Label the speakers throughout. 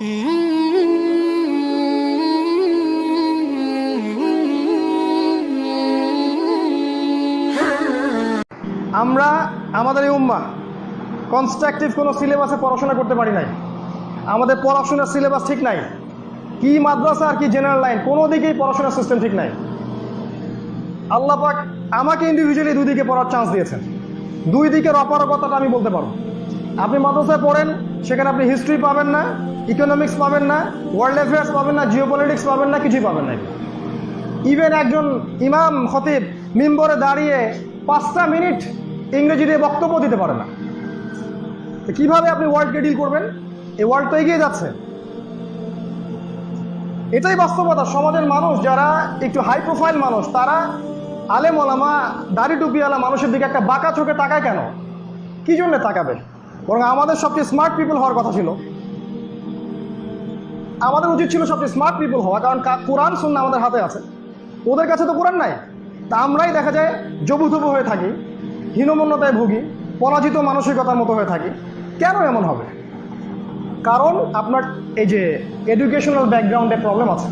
Speaker 1: আমরা, আমাদের এই উম্মা কনস্ট্রাকটিভ কোনো সিলেবাসে পড়াশোনা করতে পারি নাই। আমাদের পড়াশোনার সিলেবাস ঠিক নাই। কি মাদ্রাসা আর কি জেনারেল লাইন কোনো দিকেই পড়াশোনার সিস্টেম ঠিক নাই। আল্লাহ পাক আমাকে ইন্ডিভিজুয়ালি দুই দিকে পড়ার চান্স দিয়েছেন। দুই দিকের অপারগতাটা আমি বলতে পারব। আপনি মাদ্রাসায় পড়েন, সেখানে আপনি হিস্ট্রি পাবেন না। ইকোনমিক্স পাবেন না ওয়ার্ল্ড অ্যাফেয়ার্স পাবেন না জিও পলিটিক্স পাবেন না, কিছুই পাবেন না। ইভেন একজন ইমাম, খতিব মিম্বরে দাঁড়িয়ে পাঁচটা মিনিট ইংরেজি দিয়ে বক্তব্য দিতে পারে না। তো কীভাবে আপনি ওয়ার্ল্ডকে ডিল করবেন? এই ওয়ার্ল্ড তো এগিয়ে যাচ্ছে। এটাই বাস্তবতা, সমাজের মানুষ যারা একটু হাই প্রোফাইল মানুষ, তারা আলেম ওলামা, দাড়ি টুপিওয়ালা মানুষের দিকে একটা বাঁকা চোখে তাকায় কেন? কি জন্য তাকাবে? বরং আমাদের সবচেয়ে স্মার্ট পিপল হওয়ার কথা ছিল। আমাদের উচিত ছিল সবচেয়ে স্মার্ট পিপল হওয়া, কারণ কোরআন শুননা আমাদের হাতে আছে। ওদের কাছে তো কোরআন নাই। তা আমরাই দেখা যায় জবুথবু হয়ে থাকি, হীনমন্যতায় ভুগি, পরাজিত মানসিকতার মতো হয়ে থাকি। কেন এমন হবে? কারণ আপনার এই যে এডুকেশনাল ব্যাকগ্রাউন্ডে প্রবলেম আছে।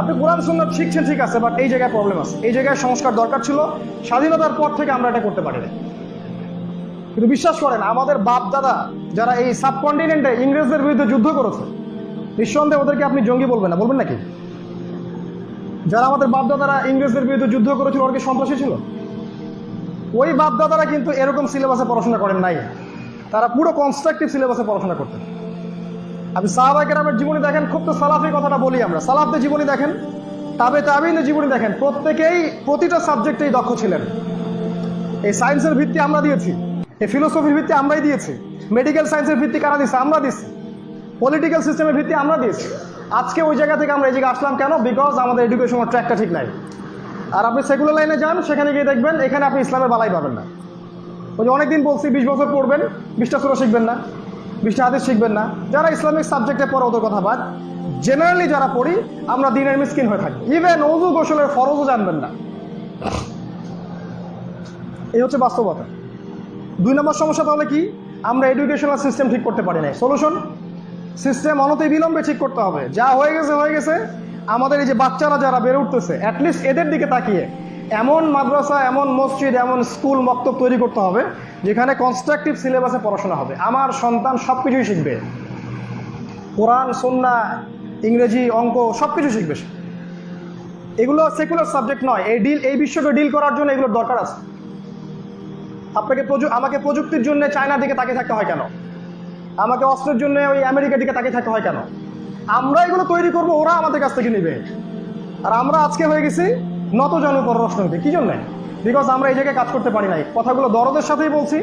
Speaker 1: আপনি কোরআন সুন্নাত শিখছেন ঠিক আছে বাট এই জায়গায় প্রবলেম আছে। এই জায়গায় সংস্কার দরকার ছিল, স্বাধীনতার পর থেকে আমরা এটা করতে পারি কিন্তু বিশ্বাস করেন, আমাদের বাপ দাদা যারা এই সাবকন্টিনেন্টে ইংরেজদের বিরুদ্ধে যুদ্ধ করেছে নিঃসন্দেহে ওদেরকে আপনি জঙ্গি বলবেন না, বলবেন নাকি? যারা আমাদের বাপদাদারা ইংরেজদের বিরুদ্ধে যুদ্ধ করেছিল, ওরা কি সন্ত্রাসী ছিল? ওই বাপদাদারা কিন্তু এরকম সিলেবাসে পড়াশোনা করেন নাই। তারা পুরো কনস্ট্রাকটিভ সিলেবাসে পড়াশোনা করতেন। আপনি সাহাবাকের আমার জীবনী দেখেন, খুব তো সালাফি কথাটা বলি আমরা। সালাফদের জীবনী দেখেন, তাবে তাবিনের জীবনী দেখেন, প্রত্যেকেই প্রতিটা সাবজেক্টেই দক্ষ ছিলেন। এই সায়েন্সের ভিত্তি আমরা দিয়েছি, এই ফিলোসফির ভিত্তি আমরাই দিয়েছি মেডিকেল সায়েন্সের ভিত্তি কারা দিচ্ছে আমরা দিচ্ছি পলিটিক্যাল সিস্টেমের ভিত্তি আমরা দিয়েছি। আজকে ওই জায়গা থেকে আমরা এই জায়গায় আসলাম কেন? বিকজ আমাদের এডুকেশনের ট্র্যাকটা ঠিক নাই। আর আপনি সেকুলার লাইনে যান, সেখানে গিয়ে দেখবেন এখানে আপনি ইসলামের বালাই পাবেন না। ওই যে অনেকদিন বলছি, বিশ বছর পড়বেন, বিশটা সুরা শিখবেন না, বিশটা হাদিস শিখবেন না। যারা ইসলামিক সাবজেক্টে পড়ে ওদের কথা বাদ। জেনারেলি যারা পড়ি, আমরা দিনের মিসকিন হয়ে থাকি। ইভেন অজু গোসলের ফরজও জানবেন না। এই হচ্ছে বাস্তবতা। দুই নম্বর সমস্যা তাহলে কি? আমরা এডুকেশনাল সিস্টেম ঠিক করতে পারি না সলিউশন সিস্টেম অনতি বিলম্বে ঠিক করতে হবে। যা হয়ে গেছে হয়ে গেছে। আমাদের এই যে বাচ্চারা যারা বেড়ে উঠতেছে অ্যাটলিস্ট এদের দিকে তাকিয়ে এমন মাদ্রাসা, এমন মসজিদ, এমন স্কুল মক্তব তৈরি করতে হবে, যেখানে কনস্ট্রাকটিভ সিলেবাসে পড়াশোনা হবে। আমার সন্তান সব কিছুই শিখবে। কোরআন, সন্না, ইংরেজি, অঙ্ক সব কিছু শিখবে। এগুলো সেকুলার সাবজেক্ট নয়। এই ডিল এই বিশ্বকে ডিল করার জন্য এগুলোর দরকার আছে। আপনাকে আমাকে প্রযুক্তির জন্য চায়নার দিকে তাকিয়ে থাকতে হয় কেন? আমাকে অস্ত্রের জন্য ওই আমেরিকার দিকে তাকিয়ে থাকতে হয় কেন? আমরা এগুলো তৈরি করব, ওরা আমাদের কাছ থেকে নেবে। আর আমরা আজকে হয়ে গেছি নত জন পররাষ্ট্রনীতি কি জন্য? বিকজ আমরা এই জায়গায় কাজ করতে পারি নাই। কথাগুলো দরদের সাথেই বলছি।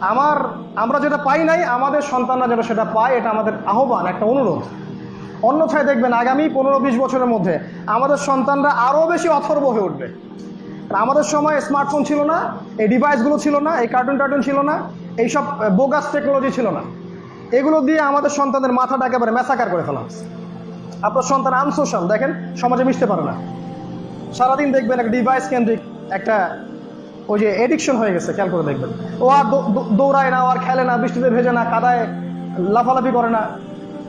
Speaker 1: আমার, আমরা যেটা পাই নাই, আমাদের সন্তানরা যেটা সেটা পায়, এটা আমাদের আহ্বান, একটা অনুরোধ। অন্যথায় দেখবেন, আগামী পনেরো বিশ বছরের মধ্যে আমাদের সন্তানরা আরও বেশি অথর্ব হয়ে উঠবে। আমাদের সময় স্মার্টফোন ছিল না, এই ডিভাইসগুলো ছিল না, এই কার্টুন টার্টুন ছিল না, এইসব বোগাস টেকনোলজি ছিল না। এগুলো দিয়ে আমাদের সন্তানদের মাথাটা একেবারে মেসাকার করে ফেলা হচ্ছে। আপনার সন্তান আনসোশাল দেখেন, সমাজে মিশতে পারে না। সারাদিন দেখবেন একটা ডিভাইস কেন্দ্রিক একটা ওই যে এডিকশন হয়ে গেছে, খেয়াল করে দেখবেন। ও আর দৌড়ায় না, ও আর খেলে না, বৃষ্টিতে ভেজে না, কাদায় লাফালাফি করে না।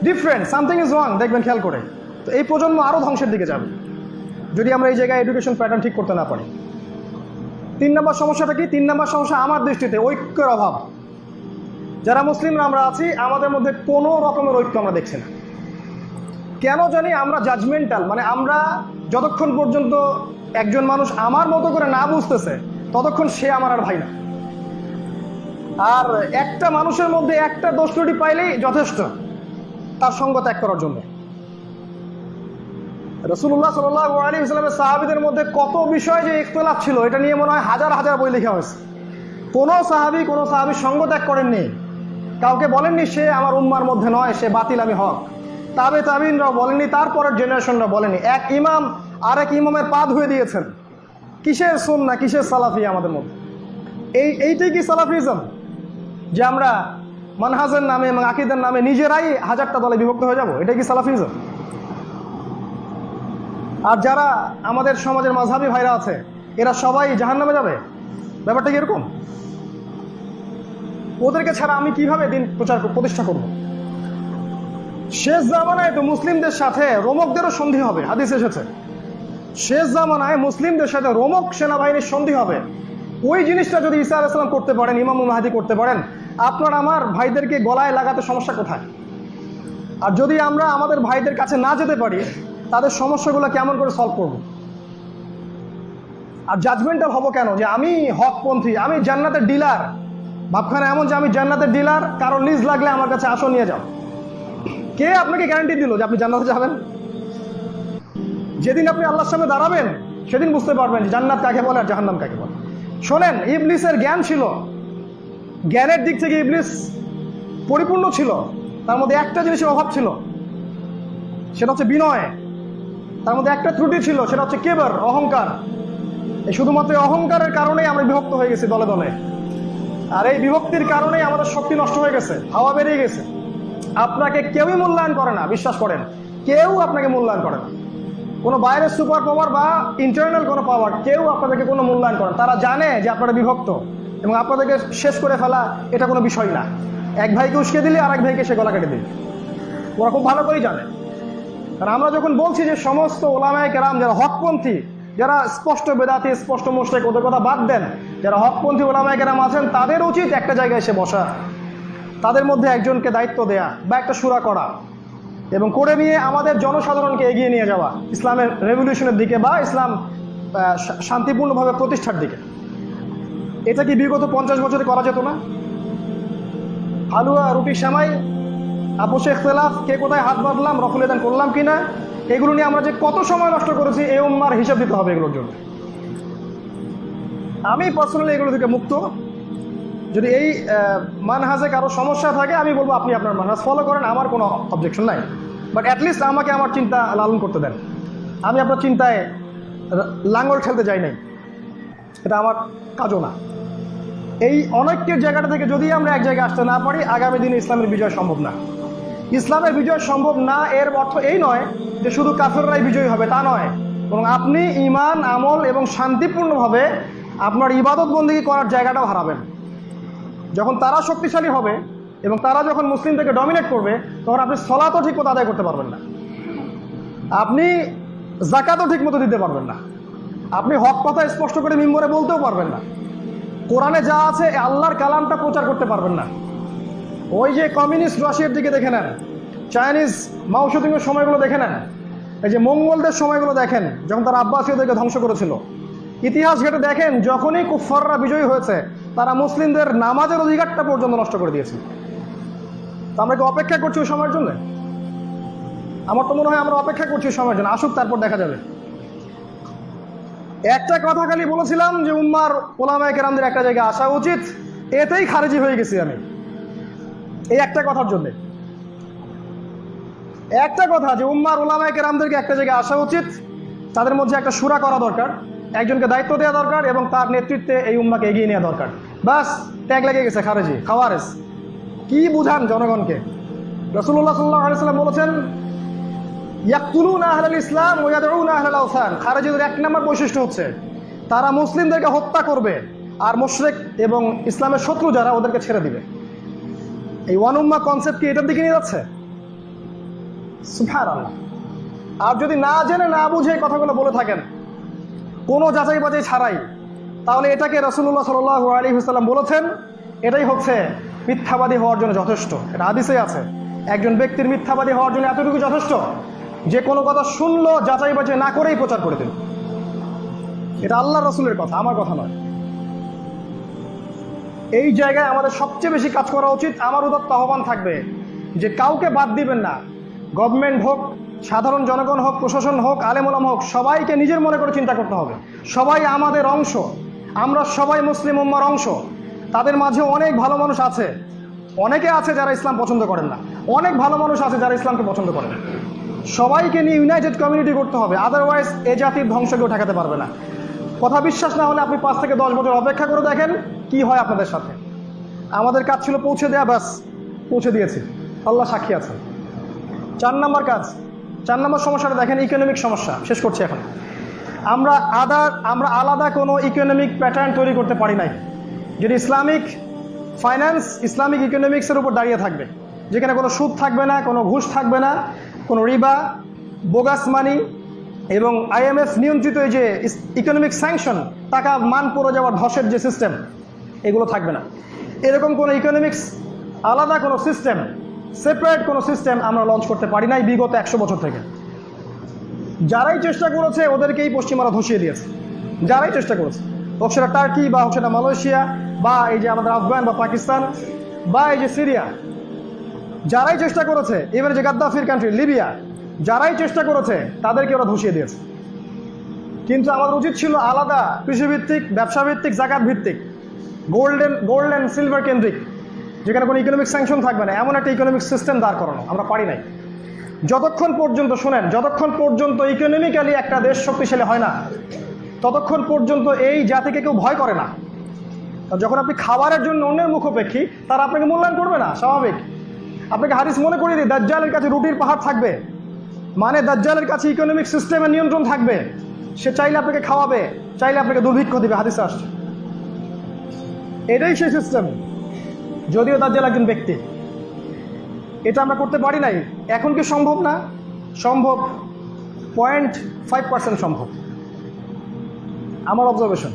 Speaker 1: ডিফারেন্ট সামথিং ইজ রং দেখবেন, খেয়াল করে। তো এই প্রজন্ম আরও ধ্বংসের দিকে যাবে। যদি আমরা এই জায়গায় এডুকেশন প্যাটার্ন ঠিক করতে না পারি। তিন নম্বর সমস্যাটা কি? তিন নম্বর সমস্যা আমার দৃষ্টিতে ঐক্যের অভাব। যারা মুসলিমরা আমরা আছি, আমাদের মধ্যে কোনো রকমের ঐক্য আমরা দেখছি না। কেন জানি আমরা জাজমেন্টাল মানে আমরা যতক্ষণ পর্যন্ত একজন মানুষ আমার মতো করে না বুঝতেছে, ততক্ষণ সে আমার আর ভাই না। আর একটা মানুষের মধ্যে একটা দোষ ত্রুটি পাইলেই যথেষ্ট, তার সঙ্গ ত্যাগ করার জন্য। রসুল্লাহ সাল্লাহ আলী ইসলামের সাহাবিদের মধ্যে কত বিষয় যে ইখতলাফ ছিল, এটা নিয়ে মনে হয় হাজার হাজার বই লেখা হয়েছে। কোনো সাহাবি কোনো সাহাবি সঙ্গ ত্যাগ করেননি। কাউকে বলেননি সে আমার উম্মার মধ্যে নয়, সে বাতিল আমি হক। তাবে তাবিনরাও বলেনি তারপরের জেনারেশনরা বলেনি। এক ইমাম আর এক ইমামের পা ধুয়ে দিয়েছেন। কিসের সুন্না, কিসের সালাফি আমাদের মধ্যে? এই, এইটাই কি সালাফিজম? যে আমরা মানহাজের নামে এবং আকিদের নামে নিজেরাই হাজারটা দলে বিভক্ত হয়ে যাব? এটাই কি সালাফিজম? আর যারা আমাদের সমাজের মাঝহাবি ভাইরা আছে, এরা সবাই জাহান নামে যাবে? ব্যাপারটা কি এরকম? ওদেরকে ছাড়া আমি কীভাবে দিন প্রচার প্রতিষ্ঠা করব? শেষ জামানায় তো মুসলিমদের সাথে রোমকদেরও সন্ধি হবে, হাদিস এসেছে। শেষ জামানায় মুসলিমদের সাথে রোমক সেনাবাহিনীর সন্ধি হবে। ওই জিনিসটা যদি ঈসা আলাইসালাম করতে পারেন, ইমাম মাহাদি করতে পারেন, আপনার আমার ভাইদেরকে গলায় লাগাতে সমস্যা কোথায়? আর যদি আমরা আমাদের ভাইদের কাছে না যেতে পারি, তাদের সমস্যাগুলো কেমন করে সলভ করব? আর জাজমেন্টাল হব কেন? যে আমি হকপন্থী, আমি জান্নাতের ডিলার ভাবখানা এমন যে আমি জান্নাতের ডিলার কারণ লিজ লাগলে আমার কাছে আসো, নিয়ে যাও। কে আপনাকে গ্যারান্টি দিল যে আপনি জান্নাতে যাবেন? যেদিন আপনি আল্লাহর সামনে দাঁড়াবেন, সেদিন বুঝতে পারবেন যে জান্নাত কাকে বলে আর জাহান্নাম কাকে বলে। শোনেন, ইবলিসের জ্ঞান ছিল। জ্ঞানের দিক থেকে ইবলিস পরিপূর্ণ ছিল। তার মধ্যে একটা জিনিসের অভাব ছিল। সেটা হচ্ছে বিনয়। তার মধ্যে একটা ত্রুটি ছিল, সেটা হচ্ছে কেবার, অহংকার। এই শুধুমাত্র অহংকারের কারণেই আমরা বিভক্ত হয়ে গেছি দলে দলে। আর এই বিভক্তির কারণেই আমাদের শক্তি নষ্ট হয়ে গেছে, হাওয়া বেরিয়ে গেছে। আপনাকে কেউই মূল্যায়ন করে না, বিশ্বাস করেন। কেউ আপনাকে মূল্যায়ন করে না। কোনো বাইরের সুপার পাওয়ার বা ইন্টারনাল কোনো পাওয়ার কেউ আপনাদেরকে কোনো মূল্যায়ন করেন তারা জানে যে আপনারা বিভক্ত এবং আপনাদেরকে শেষ করে ফেলা এটা কোনো বিষয় না। এক ভাইকে উস্কে দিলে আর এক ভাইকে সে গলা কেটে দিলে। ওরা খুব ভালো করেই জানে। কারণ আমরা যখন বলছি যে সমস্ত ওলামায় কেরাম, যারা হকপন্থী যারা স্পষ্ট বেদাতি, স্পষ্ট মোস্টেক ওদের কথা বাদ দেন, যারা হকপন্থী ওলামায় কেরাম আছেন, তাদের উচিত একটা জায়গায় এসে বসা। তাদের মধ্যে একজনকে দায়িত্ব দেয়া বা একটা সুরা করা এবং করে নিয়ে আমাদের জনসাধারণকে এগিয়ে নিয়ে যাওয়া ইসলামের রেভলিউশনের দিকে বা ইসলাম শান্তিপূর্ণভাবে প্রতিষ্ঠার দিকে। এটা কি বিগত পঞ্চাশ বছরে করা যেত না? হালুয়া, রুটি শ্যামাই আপোষে ইখতলাফ কে কোথায় হাত বাঁধলাম, রফুল এদান করলাম কিনা? এগুলো নিয়ে আমরা যে কত সময় নষ্ট করেছি, এই উম্মার হিসাব দিতে হবে এগুলোর জন্য। আমি পার্সোনালি এগুলো থেকে মুক্ত। যদি এই মানহাজে কারও সমস্যা থাকে, আমি বলব আপনি আপনার মানহাজ ফলো করেন, আমার কোনো অবজেকশন নাই। বাট অ্যাটলিস্ট আমাকে আমার চিন্তা লালন করতে দেন। আমি আপনার চিন্তায় লাঙ্গল ঠেলতে যাই নাই। এটা আমার কাজও না। এই অনৈক্যের জায়গাটা থেকে যদি আমরা এক জায়গায় আসতে না পারি, আগামী দিনে ইসলামের বিজয় সম্ভব না। ইসলামের বিজয় সম্ভব না, এর অর্থ এই নয় যে শুধু কাফেররাই বিজয়ী হবে, তা নয়। বরং আপনি ইমান আমল এবং শান্তিপূর্ণভাবে আপনার ইবাদত বন্দী করার জায়গাটাও হারাবেন। যখন তারা শক্তিশালী হবে এবং তারা যখন মুসলিমদেরকে ডমিনেট করবে, তখন আপনি সলাতও ঠিক মতো আদায় করতে পারবেন না। আপনি জাকাতও ঠিক মতো দিতে পারবেন না। আপনি হক কথা স্পষ্ট করে মিম্বরে বলতেও পারবেন না। কোরআনে যা আছে আল্লাহর কালামটা প্রচার করতে পারবেন না। ওই যে কমিউনিস্ট রাশিয়ার দিকে দেখে নেন। চাইনিজ মাউসুদিংয়ের সময়গুলো দেখে নেন। এই যে মঙ্গলদের সময়গুলো দেখেন, যখন তারা আব্বাসীয়দেরকে ধ্বংস করেছিল। ইতিহাস ঘেটে দেখেন, যখনই কুফাররা বিজয়ী হয়েছে, তারা মুসলিমদের নামাজের অধিকারটা পর্যন্ত নষ্ট করে দিয়েছে। তো আমরা কি অপেক্ষা করছি ওই সময়ের জন্য? আমার তো মনে হয় আমরা অপেক্ষা করছি ওই সময়ের জন্য। আসুক, তারপর দেখা যাবে। একটা কথা খালি বলেছিলাম যে, উম্মার ওলামায় কেরামদের একটা জায়গায় আসা উচিত। এতেই খারেজি হয়ে গেছি আমি। এই একটা কথার জন্য। একটা কথা যে উম্মার ওলামায় কেরামদেরকে একটা জায়গায় আসা উচিত, তাদের মধ্যে একটা সুরা করা দরকার, একজনকে দায়িত্ব দেওয়া দরকার এবং তার নেতৃত্বে এই উম্মাকে এগিয়ে নেওয়া দরকার। বাস, ট্যাগ লেগে গেছে খারেজি খাওয়ারেস কি বুঝান জনগণকে? রসুল্লাহ সাল্লাহ আলাইসাল্লাম বলেছেন ইয়াকুলুন আহলাল ইসলাম ওয়াদউন আহলাল আওসান। খারেজিদের এক নম্বর বৈশিষ্ট্য হচ্ছে, তারা মুসলিমদেরকে হত্যা করবে, আর মুশরিক এবং ইসলামের শত্রু যারা ওদেরকে ছেড়ে দিবে। এই ওয়ান উম্মা কনসেপ্ট কি এটার দিকে নিয়ে যাচ্ছে? সুবহানাল্লাহ। আর যদি না জেনে, না বুঝে এই কথাগুলো বলে থাকেন, কোনো যাচাই বাছাই ছাড়াই, তাহলে এটাকে রসুল্লাহ সাল আলী হুসাল্লাম বলেছেন, এটাই হচ্ছে মিথ্যাবাদী হওয়ার জন্য যথেষ্ট। এটা আদিসে আছে। একজন ব্যক্তির মিথ্যাবাদী হওয়ার জন্য এতটুকু যথেষ্ট, যে কোনো কথা শুনলো, যাচাই বাছাই না করেই প্রচার করে দিল। এটা আল্লাহ রসুলের কথা, আমার কথা নয়। এই জায়গায় আমাদের সবচেয়ে বেশি কাজ করা উচিত, আমার উদত্ত আহ্বান থাকবে যে কাউকে বাদ দিবেন না। গভর্নমেন্ট হোক, সাধারণ জনগণ হোক, প্রশাসন হোক আলেমুলাম হোক, সবাইকে নিজের মনে করে চিন্তা করতে হবে। সবাই আমাদের অংশ, আমরা সবাই মুসলিম উম্মার অংশ। তাদের মাঝে অনেক ভালো মানুষ আছে। অনেকে আছে যারা ইসলাম পছন্দ করেন না। অনেক ভালো মানুষ আছে যারা ইসলামকে পছন্দ করেন সবাইকে নিয়ে ইউনাইটেড কমিউনিটি করতে হবে আদারওয়াইজ এ জাতির ধ্বংস কেউ ঠেকাতে পারবে না। কথা বিশ্বাস না হলে আপনি পাঁচ থেকে দশ বছর অপেক্ষা করে দেখেন কি হয় আপনাদের সাথে? আমাদের কাজ ছিল পৌঁছে দেয়া, ব্যাস, পৌঁছে দিয়েছি। আল্লাহ সাক্ষী আছে চার নম্বর কাজ। চার নম্বর সমস্যাটা দেখেন ইকোনমিক সমস্যা। শেষ করছি এখন। আমরা আদার আমরা আলাদা কোনো ইকোনমিক প্যাটার্ন তৈরি করতে পারি নাই। যদি ইসলামিক ফাইন্যান্স ইসলামিক ইকোনমিক্সের উপর দাঁড়িয়ে থাকবে। যেখানে কোনো সুদ থাকবে না, কোনো ঘুষ থাকবে না, কোনো রিবা বোগাস মানি এবং আইএমএফ নিয়ন্ত্রিত এই যে ইকোনমিক স্যাংশন টাকা মান পড়ে যাওয়ার ধসের যে সিস্টেম এগুলো থাকবে না। এরকম কোনো ইকোনমিক্স আলাদা কোনো সিস্টেম সেপারেট কোনো সিস্টেম আমরা লঞ্চ করতে পারি নাই বিগত একশো বছর থেকে। যারাই চেষ্টা করেছে, ওদেরকেই পশ্চিমারা ধসিয়ে দিয়েছে। যারাই চেষ্টা করেছে, হোক সেটা টার্কি বা হোক সেটা মালয়েশিয়া বা এই যে আমাদের আফগান বা পাকিস্তান বা এই যে সিরিয়া যারাই চেষ্টা করেছে এবারে যে গাদ্দাফির কান্ট্রি লিবিয়া যারাই চেষ্টা করেছে, তাদেরকে ওরা ধসিয়ে দিয়েছে। কিন্তু আমাদের উচিত ছিল আলাদা কৃষিভিত্তিক, ব্যবসাভিত্তিক জাকাত ভিত্তিক গোল্ডেন, গোল্ড অ্যান্ড সিলভার কেন্দ্রিক, যেখানে কোনো ইকোনমিক স্যাংশন থাকবে না, এমন একটা ইকোনমিক সিস্টেম দাঁড় করানো, আমরা পারি নাই। যতক্ষণ পর্যন্ত, শোনেন, যতক্ষণ পর্যন্ত ইকোনমিক্যালি একটা দেশ শক্তিশালী হয় না, ততক্ষণ পর্যন্ত এই জাতিকে কেউ ভয় করে না। যখন আপনি খাবারের জন্য অন্যের মুখোপেক্ষী, তারা আপনাকে মূল্যায়ন করবে না, স্বাভাবিক। আপনাকে হাদিস মনে করিয়ে দিই, দাজ্জালের কাছে রুটির পাহাড় থাকবে। মানে দাজ্জালের কাছে ইকোনমিক সিস্টেমের নিয়ন্ত্রণ থাকবে। সে চাইলে আপনাকে খাওয়াবে, চাইলে আপনাকে দুর্ভিক্ষ দিবে, হাদিসে আসছে। এটাই সেই সিস্টেম যদিও দাজ্জাল একজন ব্যক্তি। এটা আমরা করতে পারি নাই। এখন কি সম্ভব না? সম্ভব। পয়েন্ট ফাইভ পার্সেন্ট সম্ভব। আমার অবজারভেশন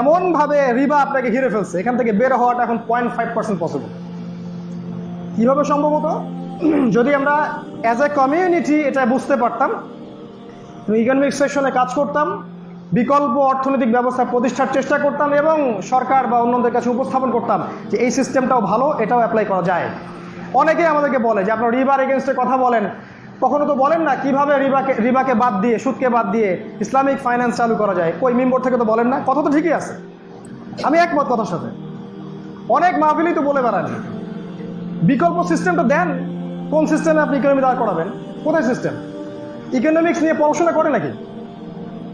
Speaker 1: এমনভাবে রিবা আপনাকে ঘিরে ফেলছে, এখান থেকে বের হওয়াটা এখন পয়েন্ট ফাইভ পার্সেন্ট পসিবল কীভাবে সম্ভবত যদি আমরা অ্যাজ এ কমিউনিটি এটা বুঝতে পারতাম ইকোনমিক সেকশনে কাজ করতাম বিকল্প অর্থনৈতিক ব্যবস্থা প্রতিষ্ঠার চেষ্টা করতাম এবং সরকার বা অন্যদের কাছে উপস্থাপন করতাম যে এই সিস্টেমটাও ভালো, এটাও অ্যাপ্লাই করা যায়। অনেকে আমাদেরকে বলে যে আপনার রিবার এগেনস্টে কথা বলেন। কখনো তো বলেন না, কীভাবে রিবাকে রিবাকে বাদ দিয়ে, সুদকে বাদ দিয়ে ইসলামিক ফাইন্যান্স চালু করা যায়? কই, মেম্বর থেকে তো বলেন না, কথা তো ঠিকই আছে। আমি একমত কথার সাথে। অনেক মাহফিলই তো বলে বেড়ান বিকল্প সিস্টেমটা দেন, কোন সিস্টেমে আপনি ইকোনমি দাঁড় করাবেন, কোথায় সিস্টেম ইকোনমিক্স নিয়ে পড়াশোনা করে নাকি?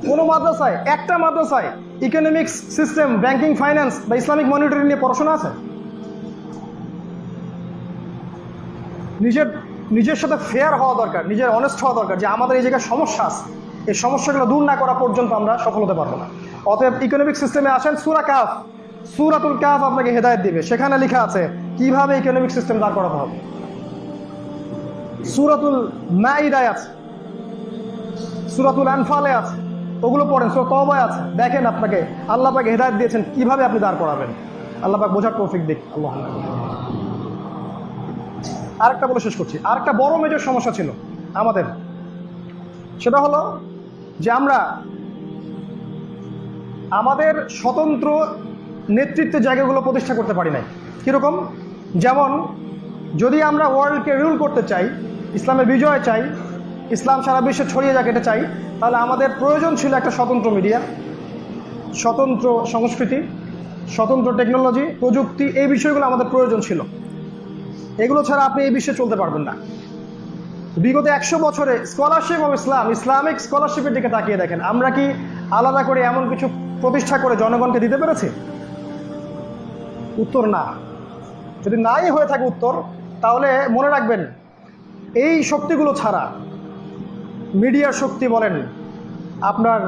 Speaker 1: কোনো মাদ্রাসায়, একটা মাদ্রাসায় ইকোনমিক্স সিস্টেম ব্যাংকিং ফাইন্যান্স বা ইসলামিক মনিটরিং নিয়ে পড়াশোনা আছে? নিজের নিজের সাথে ফেয়ার হওয়া দরকার, নিজের অনেস্ট হওয়া দরকার যে আমাদের এই জায়গায় সমস্যা আছে। এই সমস্যাগুলো দূর না করা পর্যন্ত আমরা সফল হতে পারব না। অতএব ইকোনমিক সিস্টেমে আসেন, সুরা কাফ সুরাতুল কাফ আপনাকে হেদায়ত দিবে। সেখানে লেখা আছে, কীভাবে ইকোনমিক সিস্টেম দাঁড় করাতে হবে? সুরাতুল মাইদায় আছে। সুরাতুল আনফালে আছে। ওগুলো পড়েন সুরা তবায় আছে। দেখেন আপনাকে, আল্লাহ পাকে হেদায়ত দিয়েছেন, কীভাবে আপনি দাঁড় করাবেন? আল্লাহ পাক বোঝার তৌফিক দিক, আল্লাহ আরেকটা বলে শেষ করছি। আরেকটা বড় মেজর সমস্যা ছিল আমাদের। সেটা হলো যে আমরা আমাদের স্বতন্ত্র নেতৃত্বের জায়গাগুলো প্রতিষ্ঠা করতে পারি নাই। কীরকম? যেমন, যদি আমরা ওয়ার্ল্ডকে রুল করতে চাই, ইসলামের বিজয় চাই, ইসলাম সারা বিশ্বে ছড়িয়ে যাক, এটা চাই তাহলে আমাদের প্রয়োজন ছিল একটা স্বতন্ত্র মিডিয়া, স্বতন্ত্র সংস্কৃতি, স্বতন্ত্র টেকনোলজি প্রযুক্তি, এই বিষয়গুলো আমাদের প্রয়োজন ছিল। এগুলো ছাড়া আপনি এই বিশ্বে চলতে পারবেন না। বিগত একশো বছরে স্কলারশিপ অফ ইসলাম ইসলামিক স্কলারশিপের দিকে তাকিয়ে দেখেন, আমরা কি আলাদা করে এমন কিছু প্রতিষ্ঠা করে জনগণকে দিতে পেরেছি? উত্তর না। যদি নাই হয়ে থাকে উত্তর, তাহলে মনে রাখবেন, এই শক্তিগুলো ছাড়া মিডিয়ার শক্তি বলেন, আপনার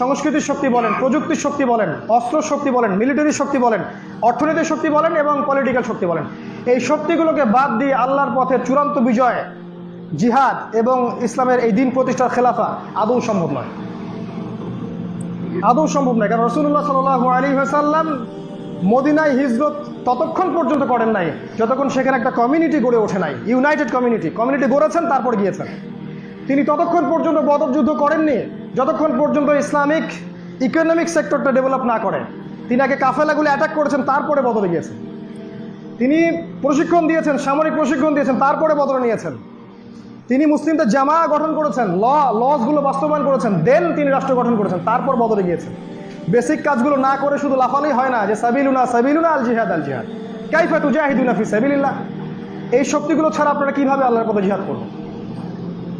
Speaker 1: সংস্কৃতির শক্তি বলেন, প্রযুক্তির শক্তি বলেন, অস্ত্র শক্তি বলেন মিলিটারি শক্তি বলেন, অর্থনীতির শক্তি বলেন এবং পলিটিক্যাল শক্তি বলেন। এই শক্তিগুলোকে বাদ দিয়ে আল্লাহর পথে চূড়ান্ত বিজয়, জিহাদ এবং ইসলামের এই দিন প্রতিষ্ঠার খেলাফা আদৌ সম্ভব নয়। আদৌ সম্ভব নয়, কারণ রসুল্লাহ সাল আলী সাল্লাম মদিনায় হিজরত ততক্ষণ পর্যন্ত করেন নাই, যতক্ষণ সেখানে একটা কমিউনিটি গড়ে ওঠে নাই ইউনাইটেড কমিউনিটি কমিউনিটি গড়েছেন, তারপর গিয়েছেন। তিনি ততক্ষণ পর্যন্ত বদর যুদ্ধ করেননি, যতক্ষণ পর্যন্ত ইসলামিক ইকোনমিক সেক্টরটা ডেভেলপ না করে। তিনি আগে কাফেলাগুলি অ্যাটাক করেছেন, তারপরে বদলে গিয়েছেন। তিনি প্রশিক্ষণ দিয়েছেন, সামরিক প্রশিক্ষণ দিয়েছেন, তারপরে বদলে নিয়েছেন। তিনি মুসলিমদের জামা গঠন করেছেন, ল লসগুলো বাস্তবায়ন করেছেন দেন তিনি রাষ্ট্র গঠন করেছেন, তারপর বদলে গিয়েছেন। বেসিক কাজগুলো না করে শুধু লাফালেই হয় না, যে সাবিলুনা সাবিলুনা আল জিহাদ আল জিহাদ। কাইফা তু জাহিদুনা ফি সাবিলিল্লাহ। এই শক্তিগুলো ছাড়া আপনারা কীভাবে আল্লাহর পথে জিহাদ করবেন?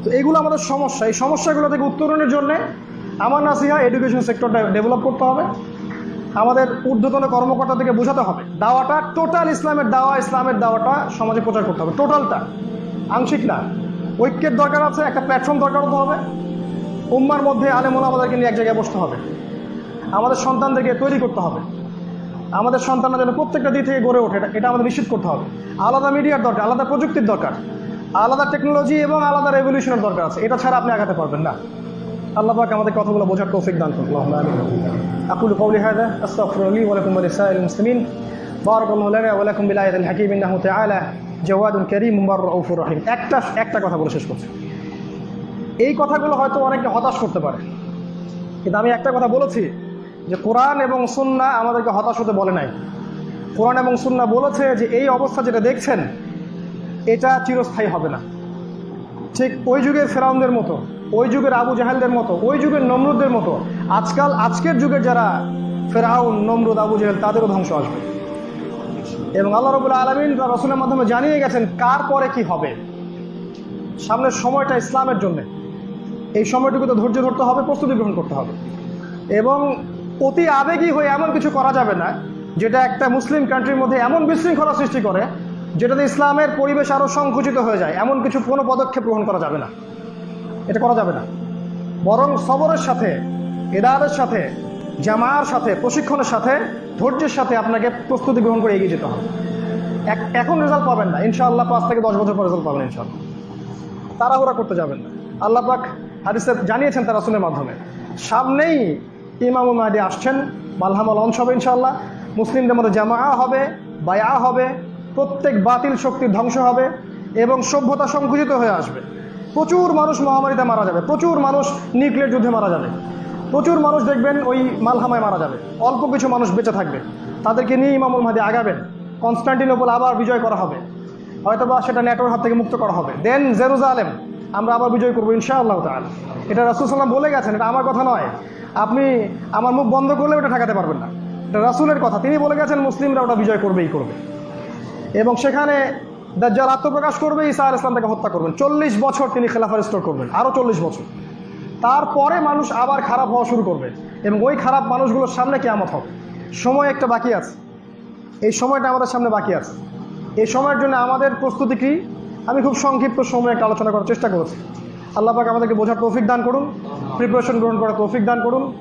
Speaker 1: তো এগুলো আমাদের সমস্যা। এই সমস্যাগুলো থেকে উত্তরণের জন্য আমার নাসিহা এডুকেশন সেক্টরটা ডেভেলপ করতে হবে। আমাদের ঊর্ধ্বতন কর্মকর্তা থেকে বোঝাতে হবে। দাওয়াটা টোটাল ইসলামের দাওয়া, ইসলামের দাওয়াটা সমাজে প্রচার করতে হবে। টোটালটা আংশিক না। ঐক্যের দরকার আছে, একটা প্ল্যাটফর্ম দরকার হতে হবে। উম্মার মধ্যে আলেমুল আমাদেরকে নিয়ে এক জায়গায় বসতে হবে। আমাদের সন্তানদেরকে তৈরি করতে হবে। আমাদের সন্তানরা যেন প্রত্যেকটা দিক থেকে গড়ে ওঠে, এটা- এটা আমাদের নিশ্চিত করতে হবে। আলাদা মিডিয়ার দরকার, আলাদা প্রযুক্তির দরকার। আলাদা টেকনোলজি এবং আলাদা রেভলিউশনের দরকার আছে। এটা ছাড়া আপনি আগাতে পারবেন না। আল্লাহ পাক আমাদের কথাগুলো বোঝার তৌফিক দান করুন। আকুলু কওলি হাদা আস্তাগফিরু লি ওয়া লাকুম ওয়া লিসাইরিল মুসলিমিন। বারাকাল্লাহু লানা ওয়া লাকুম বিল আয়াতিল হাকীম। ইন্নাহু তাআলা জাওয়াদুন কারীম রাউফুর রহিম। একটা একটা কথা বলে শেষ করছি। এই কথাগুলো হয়তো অনেকে হতাশ করতে পারে। কিন্তু আমি একটা কথা বলেছি যে কোরআন এবং সুন্না আমাদেরকে হতাশ হতে বলে নাই। কোরআন এবং সুন্না বলেছে যে এই অবস্থা যেটা দেখছেন এটা চিরস্থায়ী হবে না। ঠিক ওই যুগের ফেরাউনদের মতো, ওই যুগের আবু জাহেলদের মতো, ওই যুগের নমরুদদের মতো, আজকাল, আজকের যুগের যারা ফেরাউন, নমরুদ, আবু জাহেল, তাদেরও ধ্বংস আসবে। এবং আল্লাহ রবুল্লা আলমিন রসুলের মাধ্যমে জানিয়ে গেছেন, কার পরে কি হবে? সামনের সময়টা ইসলামের জন্য। এই সময়টুকুতে ধৈর্য ধরতে হবে, প্রস্তুতি গ্রহণ করতে হবে। এবং অতি আবেগী হয়ে এমন কিছু করা যাবে না, যেটা একটা মুসলিম কান্ট্রির মধ্যে এমন বিশৃঙ্খলা সৃষ্টি করে যেটাতে ইসলামের পরিবেশ আরও সংকুচিত হয়ে যায়, এমন কিছু কোনো পদক্ষেপ গ্রহণ করা যাবে না। এটা করা যাবে না। বরং সবরের সাথে এদারের সাথে জামার সাথে, প্রশিক্ষণের সাথে, ধৈর্যের সাথে আপনাকে প্রস্তুতি গ্রহণ করে এগিয়ে যেতে হবে। এক- এখন রেজাল্ট পাবেন না। ইনশাআল্লাহ পাঁচ থেকে দশ বছর পর রেজাল্ট পাবেন ইনশাআল্লাহ। তাড়াহুড়া করতে যাবেন না। আল্লাহ পাক জানিয়েছেন তার রাসুলের মাধ্যমে। সামনেই ইমাম মাহাদি আসছেন মালহামা লঞ্চ হবে ইনশাআল্লাহ। মুসলিমদের মধ্যে জামা হবে বায়া হবে প্রত্যেক বাতিল শক্তির ধ্বংস হবে এবং সভ্যতা সংকুচিত হয়ে আসবে। প্রচুর মানুষ মহামারীতে মারা যাবে। প্রচুর মানুষ নিউক্লিয়ার যুদ্ধে মারা যাবে। প্রচুর মানুষ দেখবেন ওই মালহামায় মারা যাবে। অল্প কিছু মানুষ বেঁচে থাকবে। তাদেরকে নিয়ে ইমামুল মাহাদি আগাবেন। কনস্টান্টিনোপল আবার বিজয় করা হবে। হয়তোবা সেটা নেটোর হাত থেকে মুক্ত করা হবে। দেন জেরুজালেম আমরা আবার বিজয় করব ইনশাআল্লাহ তাআলা। এটা রাসুল সাল্লাম বলে গেছেন, এটা আমার কথা নয়। আপনি আমার মুখ বন্ধ করলে ওটা ঠেকাতে পারবেন না। এটা রাসুলের কথা। তিনি বলে গেছেন, মুসলিমরা ওটা বিজয় করবেই করবে। এবং সেখানে দাজ্জাল আত্মপ্রকাশ করবে, ঈসা আল ইসলাম তাকে হত্যা করবেন। চল্লিশ বছর তিনি খেলাফা রিস্টোর করবেন আরও চল্লিশ বছর। তারপরে মানুষ আবার খারাপ হওয়া শুরু করবে এবং ওই খারাপ মানুষগুলোর সামনে কেয়ামত হবে। সময় একটা বাকি আছে। এই সময়টা আমাদের সামনে বাকি আছে। এই সময়ের জন্য আমাদের প্রস্তুতি কি? আমি খুব সংক্ষিপ্ত সময়ে একটা আলোচনা করার চেষ্টা করেছি। আল্লাহ পাক আমাদেরকে বোঝার তৌফিক দান করুন প্রিপারেশন গ্রহণ করার তৌফিক দান করুন।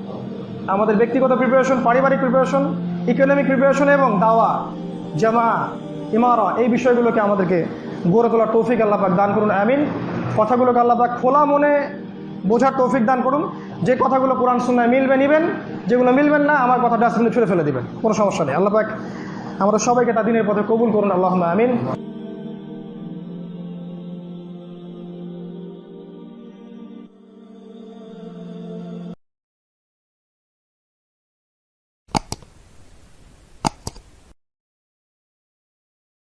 Speaker 1: আমাদের ব্যক্তিগত প্রিপারেশন পারিবারিক প্রিপারেশন ইকোনমিক প্রিপারেশন এবং দাওয়া জামা ইমারা, এই বিষয়গুলোকে আমাদেরকে গড়ে তোলার তৌফিক আল্লাপাক দান করুন, আমিন। কথাগুলোকে আল্লাপাক খোলা মনে বোঝার তৌফিক দান করুন। যে কথাগুলো কোরআন সুন্নায় মিলবে, নিবেন। যেগুলো মিলবেন না, আমার কথা ডাস্টবিনে ছুড়ে ফেলে দিবেন। কোনো সমস্যা নেই। আল্লাপাক আমরা সবাইকে তা দিনের পথে কবুল করুন। আল্লাহ আমিন।